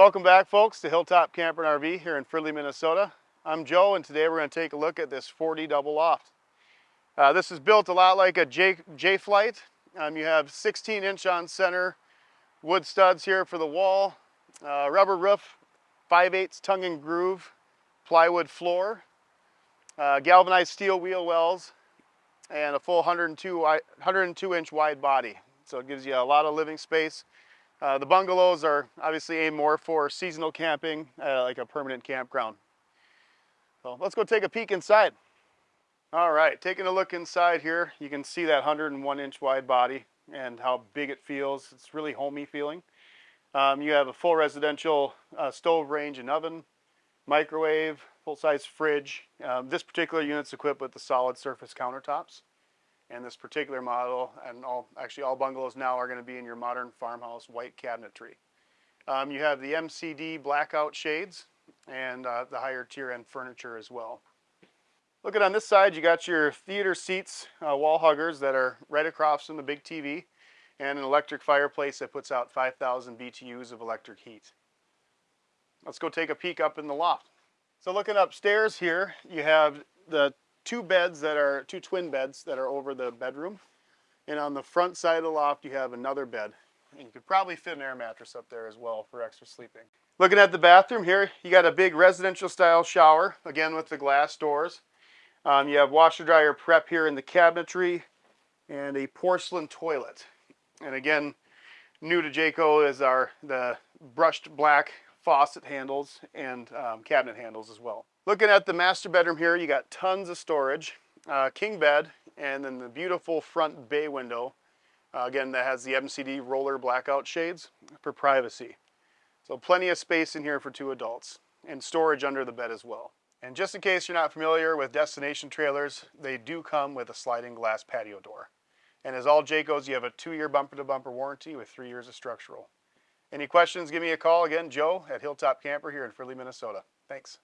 Welcome back folks to Hilltop Camper and RV here in Fridley, Minnesota. I'm Joe and today we're going to take a look at this 40 double loft. Uh, this is built a lot like a J, Jay Flight. Um, you have 16 inch on center wood studs here for the wall, uh, rubber roof, 5 8 tongue and groove, plywood floor, uh, galvanized steel wheel wells, and a full 102, 102 inch wide body. So it gives you a lot of living space. Uh, the bungalows are obviously aimed more for seasonal camping, uh, like a permanent campground. So let's go take a peek inside. All right, taking a look inside here, you can see that 101 inch wide body and how big it feels. It's really homey feeling. Um, you have a full residential uh, stove range and oven, microwave, full-size fridge. Um, this particular unit's equipped with the solid surface countertops. And this particular model, and all actually all bungalows now are going to be in your modern farmhouse white cabinetry. Um, you have the MCD blackout shades and uh, the higher tier end furniture as well. Looking on this side, you got your theater seats, uh, wall huggers that are right across from the big TV and an electric fireplace that puts out 5,000 BTUs of electric heat. Let's go take a peek up in the loft. So looking upstairs here, you have the two beds that are, two twin beds that are over the bedroom. And on the front side of the loft, you have another bed. And you could probably fit an air mattress up there as well for extra sleeping. Looking at the bathroom here, you got a big residential style shower, again with the glass doors. Um, you have washer dryer prep here in the cabinetry and a porcelain toilet. And again, new to Jayco is our the brushed black faucet handles and um, cabinet handles as well. Looking at the master bedroom here, you got tons of storage, uh, king bed, and then the beautiful front bay window. Uh, again, that has the MCD roller blackout shades for privacy. So plenty of space in here for two adults and storage under the bed as well. And just in case you're not familiar with destination trailers, they do come with a sliding glass patio door. And as all Jaycos, you have a two-year bumper-to-bumper warranty with three years of structural. Any questions, give me a call. Again, Joe at Hilltop Camper here in Fridley, Minnesota. Thanks.